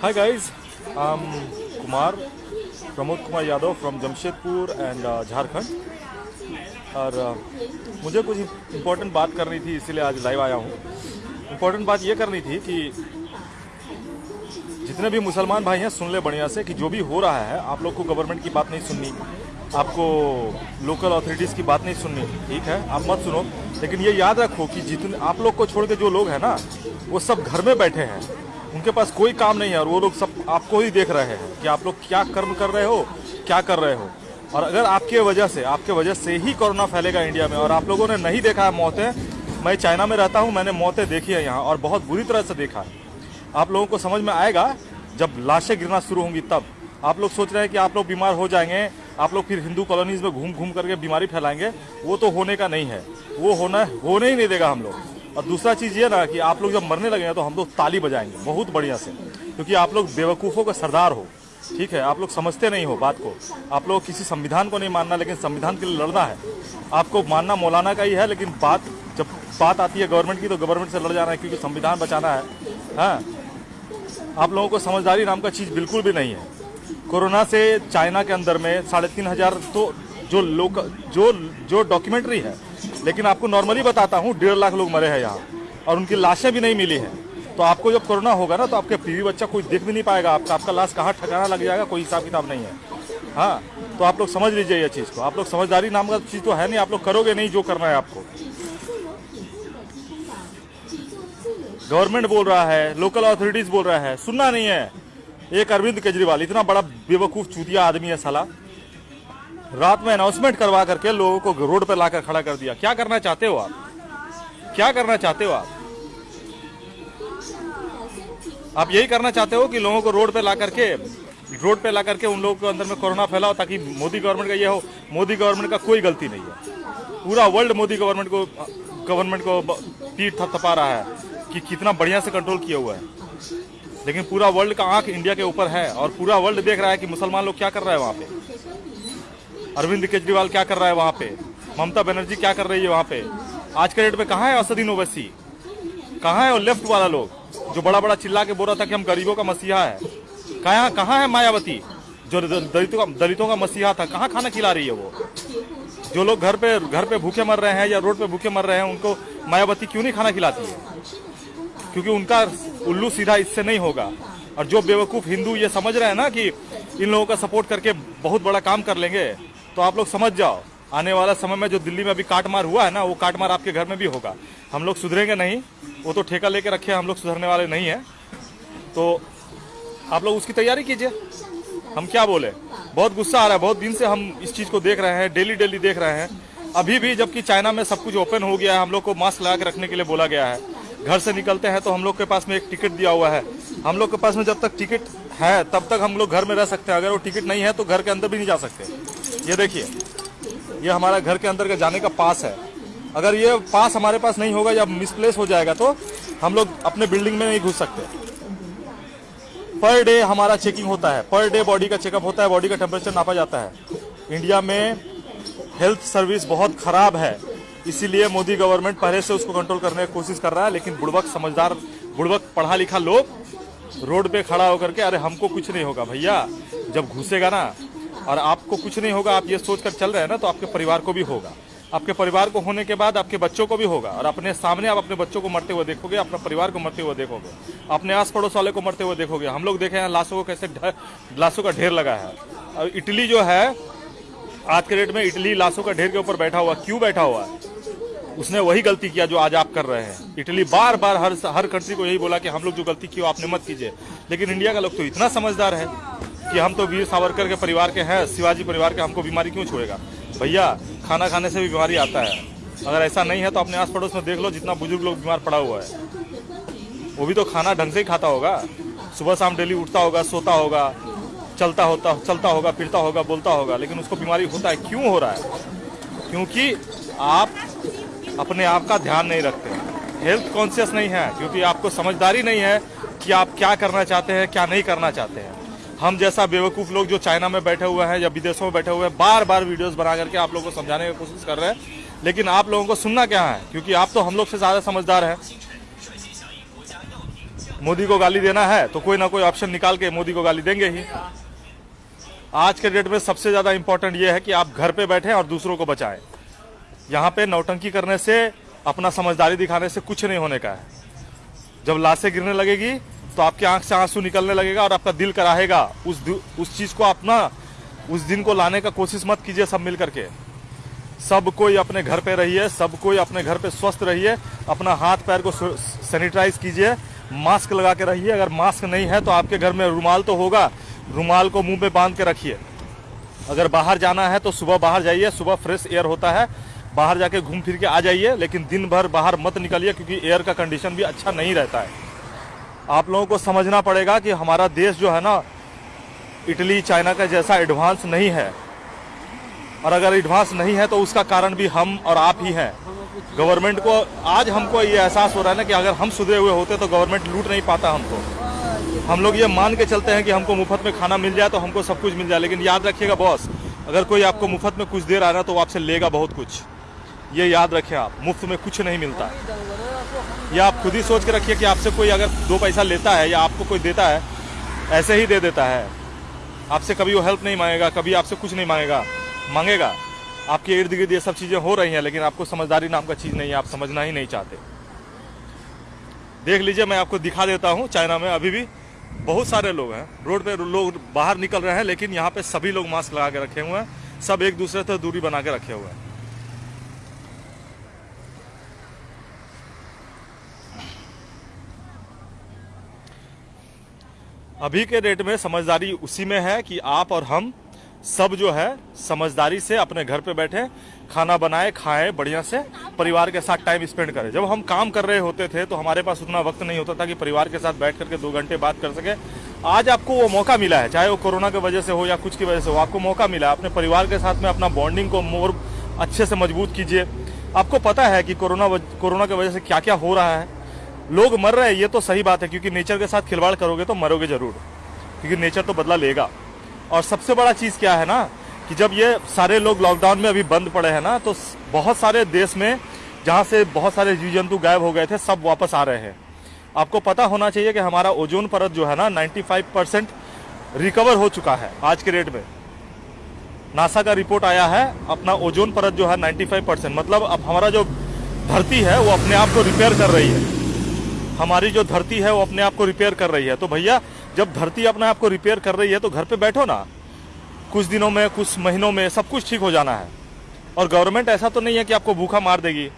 Hi guys, I'm Kumar, Pramod Kumar Yadav from Jamshedpur and uh, Jharkhand. और uh, मुझे कुछ important बात करनी थी इसीलिए आज लाइव आया हूँ इम्पोर्टेंट बात ये करनी थी कि जितने भी मुसलमान भाई हैं सुन ले बढ़िया से कि जो भी हो रहा है आप लोग को गवर्नमेंट की बात नहीं सुननी आपको लोकल अथॉरिटीज़ की बात नहीं सुननी। ठीक है? आप मत सुनो। लेकिन ये याद रखो कि जितने आप लोग को छोड़ के जो लोग हैं ना, वो सब घर में बैठे हैं। उनके पास कोई काम नहीं है और वो लोग सब आपको ही देख रहे हैं कि आप लोग क्या कर्म कर रहे हो, क्या कर रहे हो। और अगर आपके वजह से, आपके वजह से ही कोरोना फैलेगा इंडिया में और आप लोगों ने नहीं देखा है मौतें, मैं चाइना में रहता हूँ, मैंने मौतें देखी है यहाँ और बहुत बुरी तरह से देखा है। आप लोगों को समझ में आएगा, जब लाशें गिरना शुरू होंगी तब। आप लोग सोच रहे हैं कि आप लोग बीमार हो जाएँगे, आप लोग फिर हिंदू कॉलोनीज में घूम घूम करके बीमारी फैलाएँगे, वो तो होने का नहीं है। वो होना, होने ही नहीं देगा हम लोग। और दूसरा चीज़ ये ना कि आप लोग जब मरने लगेंगे तो हम लोग ताली बजाएँगे, बहुत बढ़िया से। क्योंकि आप लोग बेवकूफ़ों का सरदार हो, ठीक है? आप लोग समझते नहीं हो बात को। आप लोग किसी संविधान को नहीं मानना, लेकिन संविधान के लिए लड़ना है। आपको मानना मौलाना का ही है, लेकिन बात, जब बात आती है गवर्नमेंट की तो गवर्नमेंट से लड़ जाना है, क्योंकि संविधान बचाना है। हाँ? आप लोगों को समझदारी नाम का चीज़ बिल्कुल भी नहीं है। कोरोना से चाइना के अंदर में साढ़े तीन हज़ार तो जो लोग जो जो डॉक्यूमेंट्री है, लेकिन आपको नॉर्मली बताता हूँ, डेढ़ लाख लोग मरे हैं यहाँ, और उनकी लाशें भी नहीं मिली हैं। तो आपको जब कोरोना होगा ना तो आपके बीवी बच्चा कोई देख भी नहीं पाएगा, आपका आपका लाश कहाँ ठकाना लग जाएगा, कोई हिसाब किताब नहीं है। हाँ तो आप लोग समझ लीजिए ये चीज़ को। आप लोग समझदारी नाम का चीज़ तो है नहीं, आप लोग करोगे नहीं, जो करना है आपको। गवर्नमेंट बोल रहा है लोकल अथॉरिटीज बोल रहा है, सुनना नहीं है। एक अरविंद केजरीवाल, इतना बड़ा बेवकूफ़, चूतिया आदमी है साला। रात में अनाउंसमेंट करवा करके लोगों को रोड पर लाकर खड़ा कर दिया। क्या करना चाहते हो आप? क्या करना चाहते हो आप? आप यही करना चाहते हो कि लोगों को रोड पे ला करके, रोड पे ला करके उन लोगों के अंदर में कोरोना फैलाओ ताकि मोदी गवर्नमेंट का ये हो, मोदी गवर्नमेंट का कोई गलती नहीं है। पूरा वर्ल्ड मोदी गवर्नमेंट को गवर्नमेंट को पीठ थपथपा रहा है कि कितना बढ़िया से कंट्रोल किया हुआ है। लेकिन पूरा वर्ल्ड का आँख इंडिया के ऊपर है और पूरा वर्ल्ड देख रहा है कि मुसलमान लोग क्या कर रहे हैं वहाँ पे। अरविंद केजरीवाल क्या कर रहा है वहाँ पे? ममता बनर्जी क्या कर रही है वहाँ पे? आज के डेट में कहाँ है असदीन ओवैसी? कहाँ है और लेफ़्ट वाला लोग, जो बड़ा बड़ा चिल्ला के बोल रहा था कि हम गरीबों का मसीहा है? कहाँ कहाँ है मायावती, जो दलितों का दलितों का मसीहा था? कहाँ खाना खिला रही है वो? जो लोग घर पे घर पे भूखे मर रहे हैं या रोड पे भूखे मर रहे हैं, उनको मायावती क्यों नहीं खाना खिलाती है? क्योंकि उनका उल्लू सीधा इससे नहीं होगा। और जो बेवकूफ़ हिंदू ये समझ रहे हैं ना कि इन लोगों का सपोर्ट करके बहुत बड़ा काम कर लेंगे तो आप लोग समझ जाओ। आने वाला समय में जो दिल्ली में अभी काटमार हुआ है ना, वो काटमार आपके घर में भी होगा। हम लोग सुधरेंगे नहीं, वो तो ठेका लेके रखे हम लोग सुधरने वाले नहीं हैं। तो आप लोग उसकी तैयारी कीजिए। हम क्या बोले? बहुत गुस्सा आ रहा है, बहुत दिन से हम इस चीज़ को देख रहे हैं, डेली डेली देख रहे हैं। अभी भी जबकि चाइना में सब कुछ ओपन हो गया है, हम लोग को मास्क लगा के रखने के लिए बोला गया है। घर से निकलते हैं तो हम लोग के पास में एक टिकट दिया हुआ है। हम लोग के पास में जब तक टिकट है, तब तक हम लोग घर में रह सकते हैं। अगर वो टिकट नहीं है तो घर के अंदर भी नहीं जा सकते। ये देखिए, ये हमारा घर के अंदर का जाने का पास है। अगर ये पास हमारे पास नहीं होगा या मिसप्लेस हो जाएगा तो हम लोग अपने बिल्डिंग में नहीं घुस सकते। पर डे हमारा चेकिंग होता है। पर डे बॉडी का चेकअप होता है। बॉडी का टेम्परेचर नापा जाता है। इंडिया में हेल्थ सर्विस बहुत खराब है। इसीलिए मोदी गवर्नमेंट पहले से उसको कंट्रोल करने की कोशिश कर रहा है, लेकिन बुड़बक समझदार बुड़बक पढ़ा लिखा लोग रोड पे खड़ा होकर के, अरे, हमको कुछ नहीं होगा भैया, जब घुसेगा ना, और आपको कुछ नहीं होगा, आप ये सोच कर चल रहे हैं ना तो आपके परिवार को भी होगा। आपके परिवार को होने के बाद आपके बच्चों को भी होगा, और अपने सामने आप अपने बच्चों को मरते हुए देखोगे, अपने परिवार को मरते हुए देखोगे, अपने आस पड़ोस वाले को मरते हुए देखोगे। हम लोग देखे हैं, लाशों को कैसे लाशों का ढेर लगा है। और इटली जो है, आज के डेट में इटली लाशों का ढेर के ऊपर बैठा हुआ, क्यों बैठा हुआ है? उसने वही गलती किया जो आज आप कर रहे हैं। इटली बार बार हर हर कंट्री को यही बोला कि हम लोग जो गलती की वो आपने मत कीजिए। लेकिन इंडिया का लोग तो इतना समझदार है कि हम तो वीर सावरकर के परिवार के हैं, शिवाजी परिवार के, हमको बीमारी क्यों छोड़ेगा? भैया, खाना खाने से भी बीमारी आता है। अगर ऐसा नहीं है तो अपने आस पड़ोस में देख लो जितना बुज़ुर्ग लोग बीमार पड़ा हुआ है। वो भी तो खाना ढंग से ही खाता होगा। सुबह शाम डेली उठता होगा, सोता होगा, चलता होता, चलता होगा, फिरता होगा, बोलता होगा, लेकिन उसको बीमारी होता है, क्यों हो रहा है? क्योंकि आप अपने आप का ध्यान नहीं रखते। हेल्थ कॉन्शियस नहीं है, क्योंकि आपको समझदारी नहीं है कि आप क्या करना चाहते हैं, क्या नहीं करना चाहते हैं। हम जैसा बेवकूफ़ लोग जो चाइना में बैठे हुए हैं या विदेशों में बैठे हुए हैं बार बार वीडियोस बना करके आप लोगों को समझाने की कोशिश कर रहे हैं। लेकिन आप लोगों को सुनना क्या है? क्योंकि आप तो हम लोग से ज़्यादा समझदार हैं। मोदी को गाली देना है तो कोई ना कोई ऑप्शन निकाल के मोदी को गाली देंगे ही। आज के डेट में सबसे ज़्यादा इंपॉर्टेंट ये है कि आप घर पे बैठे और दूसरों को बचाएँ। यहाँ पे नौटंकी करने से, अपना समझदारी दिखाने से कुछ नहीं होने का है। जब लाशें गिरने लगेगी तो आपके आँख से आँसू निकलने लगेगा और आपका दिल कराहेगा, उस उस चीज़ को अपना, उस दिन को लाने का कोशिश मत कीजिए सब मिल करके। सब कोई अपने घर पे रहिए, सब कोई अपने घर पे स्वस्थ रहिए, अपना हाथ पैर को सैनिटाइज कीजिए, मास्क लगा के रहिए। अगर मास्क नहीं है तो आपके घर में रुमाल तो होगा, रुमाल को मुँह पे बाँध के रखिए। अगर बाहर जाना है तो सुबह बाहर जाइए, सुबह फ्रेश एयर होता है बाहर जाके घूम फिर के आ जाइए, लेकिन दिन भर बाहर मत निकलिए, क्योंकि एयर का कंडीशन भी अच्छा नहीं रहता है। आप लोगों को समझना पड़ेगा कि हमारा देश जो है ना, इटली, चाइना का जैसा एडवांस नहीं है। और अगर एडवांस नहीं है तो उसका कारण भी हम और आप ही हैं। गवर्नमेंट को, आज हमको ये एहसास हो रहा है ना कि अगर हम सुधरे हुए होते तो गवर्नमेंट लूट नहीं पाता हमको। हम लोग ये मान के चलते हैं कि हमको मुफ़्त में खाना मिल जाए तो हमको सब कुछ मिल जाए। लेकिन याद रखिएगा बॉस अगर कोई आपको मुफ़्त में कुछ दे रहा है ना तो वो आपसे लेगा बहुत कुछ। ये याद रखें आप, मुफ़्त में कुछ नहीं मिलता। है ये आप खुद ही सोच के रखिए कि आपसे कोई अगर दो पैसा लेता है या आपको कोई देता है, ऐसे ही दे देता है। आपसे कभी वो हेल्प नहीं मांगेगा, कभी आपसे कुछ नहीं मांगेगा मांगेगा। आपके इर्द गिर्द ये सब चीज़ें हो रही हैं, लेकिन आपको समझदारी नाम का चीज़ नहीं है, आप समझना ही नहीं चाहते। देख लीजिए, मैं आपको दिखा देता हूँ, चाइना में अभी भी बहुत सारे लोग हैं। रोड पे लोग बाहर निकल रहे हैं, लेकिन यहाँ पे सभी लोग मास्क लगा के रखे हुए हैं, सब एक दूसरे से दूरी बना के रखे हुए हैं। अभी के डेट में समझदारी उसी में है कि आप और हम सब जो है समझदारी से अपने घर पे बैठे, खाना बनाए, खाएँ, बढ़िया से परिवार के साथ टाइम स्पेंड करें। जब हम काम कर रहे होते थे तो हमारे पास उतना वक्त नहीं होता था कि परिवार के साथ बैठ करके दो घंटे बात कर सके। आज आपको वो मौका मिला है, चाहे वो कोरोना की वजह से हो या कुछ की वजह से हो, आपको मौका मिला अपने परिवार के साथ में अपना बॉन्डिंग को मोर अच्छे से मज़बूत कीजिए। आपको पता है कि कोरोना कोरोना की वजह से क्या क्या हो रहा है। लोग मर रहे हैं, ये तो सही बात है, क्योंकि नेचर के साथ खिलवाड़ करोगे तो मरोगे ज़रूर, क्योंकि नेचर तो बदला लेगा। और सबसे बड़ा चीज़ क्या है ना, कि जब ये सारे लोग लॉकडाउन में अभी बंद पड़े हैं ना तो बहुत सारे देश में, जहाँ से बहुत सारे जीव जंतु गायब हो गए थे, सब वापस आ रहे हैं। आपको पता होना चाहिए कि हमारा ओजोन परत जो है ना 95 परसेंट रिकवर हो चुका है, आज के रेट में। नासा का रिपोर्ट आया है, अपना ओजोन परत जो है 95 परसेंट मतलब अब हमारा जो धरती है, वो अपने आप को रिपेयर कर रही है। हमारी जो धरती है वो अपने आप को रिपेयर कर रही है। तो भैया, जब धरती अपने आप को रिपेयर कर रही है तो घर पे बैठो ना। कुछ दिनों में, कुछ महीनों में सब कुछ ठीक हो जाना है। और गवर्नमेंट ऐसा तो नहीं है कि आपको भूखा मार देगी।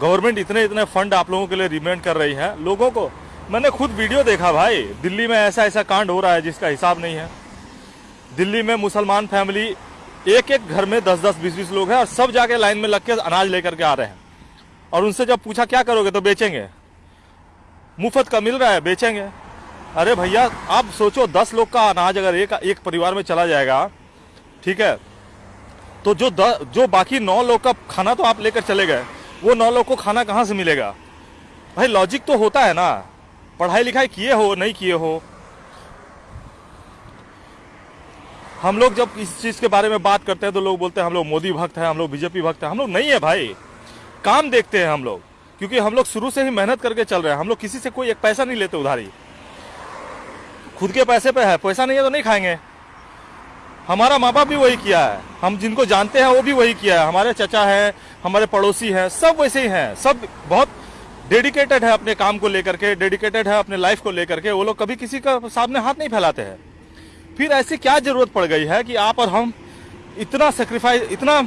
गवर्नमेंट इतने इतने फंड आप लोगों के लिए रिमेंड कर रही है। लोगों को, मैंने खुद वीडियो देखा भाई। दिल्ली में ऐसा ऐसा कांड हो रहा है जिसका हिसाब नहीं है। दिल्ली में मुसलमान फैमिली एक एक घर में दस दस बीस बीस लोग हैं और सब जाके लाइन में लग के अनाज लेकर के आ रहे हैं। और उनसे जब पूछा क्या करोगे? तो बेचेंगे। मुफ़्त का मिल रहा है बेचेंगे। अरे भैया आप सोचो दस लोग का अनाज अगर एक एक परिवार में चला जाएगा ठीक है तो जो द, जो बाकी नौ लोग का खाना तो आप लेकर चले गए वो नौ लोग को खाना कहाँ से मिलेगा? भाई लॉजिक तो होता है ना। पढ़ाई लिखाई किए हो नहीं किए हो। हम लोग जब इस चीज़ के बारे में बात करते हैं तो लोग बोलते हैं हम लोग मोदी भक्त हैं हम लोग बीजेपी भक्त हैं। हम लोग नहीं है भाई। काम देखते हैं हम लोग, क्योंकि हम लोग शुरू से ही मेहनत करके चल रहे हैं। हम लोग किसी से कोई एक पैसा नहीं लेते उधारी। खुद के पैसे पे है, पैसा नहीं है तो नहीं खाएँगे। हमारा माँ बाप भी वही किया है। हम जिनको जानते हैं, वो भी वही किया है। हमारे चचा है, हमारे पड़ोसी हैं, सब वैसे ही हैं। सब बहुत डेडिकेटेड है अपने काम को लेकर के डेडिकेटेड है अपने लाइफ को लेकर के। वो लोग कभी किसी का सामने हाथ नहीं फैलाते हैं। फिर ऐसी क्या ज़रूरत पड़ गई है कि आप और हम इतना सेक्रीफाइस इतना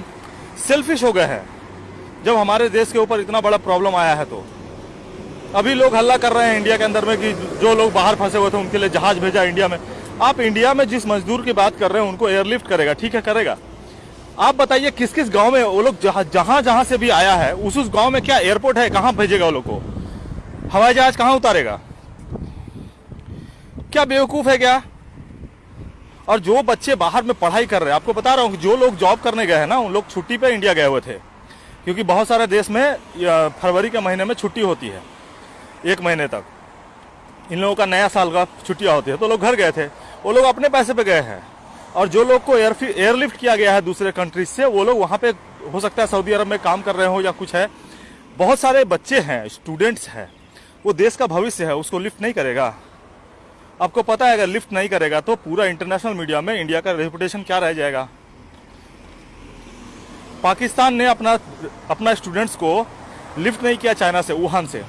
सेल्फिश हो गए हैं। जब हमारे देश के ऊपर इतना बड़ा प्रॉब्लम आया है तो। अभी लोग हल्ला कर रहे हैं इंडिया के अंदर में कि जो लोग बाहर फंसे हुए थे, उनके लिए जहाज़ भेजा इंडिया में। आप इंडिया में जिस मजदूर की बात कर रहे हैं, उनको एयरलिफ्ट करेगा, ठीक है, करेगा। आप बताइए किस किस गाँव में वो लोग जहाँ जहाँ से भी आया है, उस उस गाँव में क्या एयरपोर्ट है, कहाँ भेजेगा वो लोग को? हवाई जहाज़ कहाँ उतारेगा? क्या बेवकूफ़ है क्या? और जो बच्चे बाहर में पढ़ाई कर रहे हैं, आपको बता रहा हूँ जो लोग जॉब करने गए हैं ना, उन लोग छुट्टी पे इंडिया गए हुए थे। क्योंकि बहुत सारे देश में फरवरी के महीने में छुट्टी होती है, एक महीने तक। इन लोगों का नया साल का छुट्टियाँ होती है। तो लोग घर गए थे। वो लोग अपने पैसे पे गए हैं। और जो लोग को एयर एयरलिफ्ट किया गया है दूसरे कंट्रीज़ से, वो लोग वहाँ पे, हो सकता है सऊदी अरब में काम कर रहे हो या कुछ है। बहुत सारे बच्चे हैं, स्टूडेंट्स हैं। वो देश का भविष्य है, उसको लिफ्ट नहीं करेगा। आपको पता है, अगर लिफ्ट नहीं करेगा तो पूरा इंटरनेशनल मीडिया में इंडिया का रेपुटेशन क्या रह जाएगा? पाकिस्तान ने अपना अपना स्टूडेंट्स को लिफ्ट नहीं किया चाइना से, वुहान से।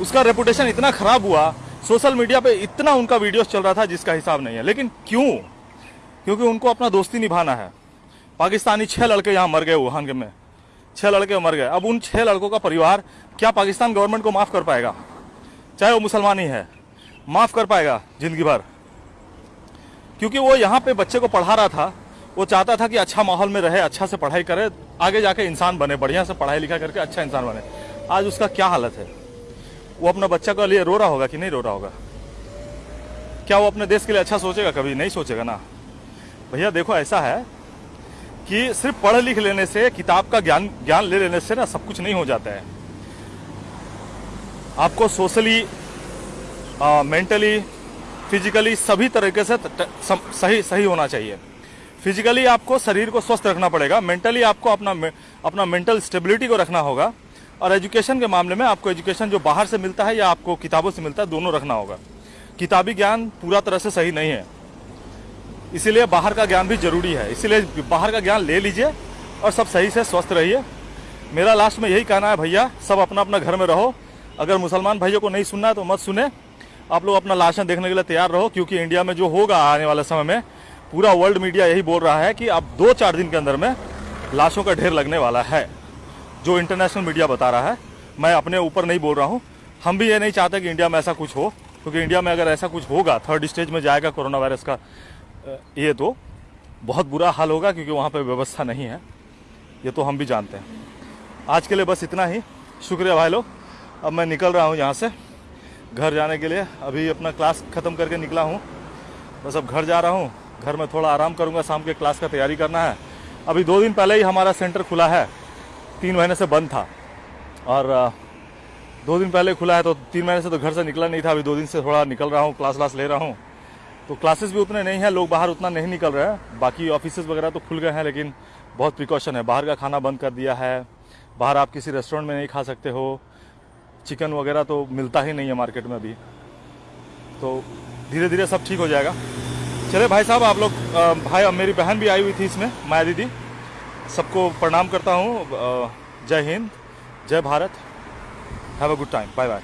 उसका रेपुटेशन इतना खराब हुआ सोशल मीडिया पे इतना उनका वीडियोस चल रहा था जिसका हिसाब नहीं है। लेकिन क्यों? क्योंकि उनको अपना दोस्ती निभाना है। पाकिस्तानी छह लड़के यहाँ मर गए वुहान में। छह लड़के मर गए। अब उन छह लड़कों का परिवार क्या पाकिस्तान गवर्नमेंट को माफ़ कर पाएगा? चाहे वो मुसलमान ही है, माफ़ कर पाएगा ज़िंदगी भर। क्योंकि वो यहाँ पे बच्चे को पढ़ा रहा था वो चाहता था कि अच्छा माहौल में रहे अच्छा से पढ़ाई करे, आगे जाके इंसान बने, बढ़िया से पढ़ाई लिखा करके अच्छा इंसान बने। आज उसका क्या हालत है? वो अपना बच्चा के लिए रो रहा होगा कि नहीं रो रहा होगा? क्या वो अपने देश के लिए अच्छा सोचेगा? कभी नहीं सोचेगा ना। भैया, देखो, ऐसा है कि सिर्फ़ पढ़ लिख लेने से, किताब का ज्ञान ज्ञान ले लेने से ना सब कुछ नहीं हो जाता है। आपको सोशली मेंटली, फिजिकली सभी तरीके से सही सही होना चाहिए। फिजिकली आपको शरीर को स्वस्थ रखना पड़ेगा मेंटली आपको अपना अपना मेंटल स्टेबिलिटी को रखना होगा, और एजुकेशन के मामले में आपको एजुकेशन जो बाहर से मिलता है या आपको किताबों से मिलता है, दोनों रखना होगा। किताबी ज्ञान पूरा तरह से सही नहीं है। इसीलिए बाहर का ज्ञान भी ज़रूरी है। इसीलिए बाहर का ज्ञान ले लीजिए और सब सही से स्वस्थ रहिए। मेरा लास्ट में यही कहना है, भैया, सब अपना अपना घर में रहो। अगर मुसलमान भाइयों को नहीं सुनना है तो मत सुने। आप लोग अपना लाशन देखने के लिए तैयार रहो, क्योंकि इंडिया में जो होगा आने वाले समय में पूरा वर्ल्ड मीडिया यही बोल रहा है कि अब दो चार दिन के अंदर में लाशों का ढेर लगने वाला है, जो इंटरनेशनल मीडिया बता रहा है। मैं अपने ऊपर नहीं बोल रहा हूँ। हम भी ये नहीं चाहते कि इंडिया में ऐसा कुछ हो, क्योंकि इंडिया में अगर ऐसा कुछ होगा थर्ड स्टेज में जाएगा कोरोना वायरस का ये तो बहुत बुरा हाल होगा, क्योंकि वहाँ पर व्यवस्था नहीं है। ये तो हम भी जानते हैं। आज के लिए बस इतना ही। शुक्रिया भाई लोग। अब मैं निकल रहा हूँ यहाँ से। घर जाने के लिए अभी अपना क्लास ख़त्म करके निकला हूँ। बस अब घर जा रहा हूँ। घर में थोड़ा आराम करूँगा, शाम के क्लास का तैयारी करना है। अभी दो दिन पहले ही हमारा सेंटर खुला है। तीन महीने से बंद था। और दो दिन पहले खुला है तो तीन महीने से तो घर से निकला नहीं था। अभी दो दिन से थोड़ा निकल रहा हूँ क्लास व्लास ले रहा हूँ। तो क्लासेस भी उतने नहीं हैं, लोग बाहर उतना नहीं निकल रहे हैं। बाकी ऑफ़िस वगैरह तो खुल गए हैं, लेकिन बहुत प्रिकॉशन है। बाहर का खाना बंद कर दिया है। बाहर आप किसी रेस्टोरेंट में नहीं खा सकते हो। चिकन वगैरह तो मिलता ही नहीं है मार्केट में अभी। तो धीरे धीरे सब ठीक हो जाएगा। चले भाई साहब, आप लोग भाई और मेरी बहन भी आई हुई थी इसमें, माया दीदी। सबको प्रणाम करता हूँ जय हिंद, जय Bharat. Have a good time bye bye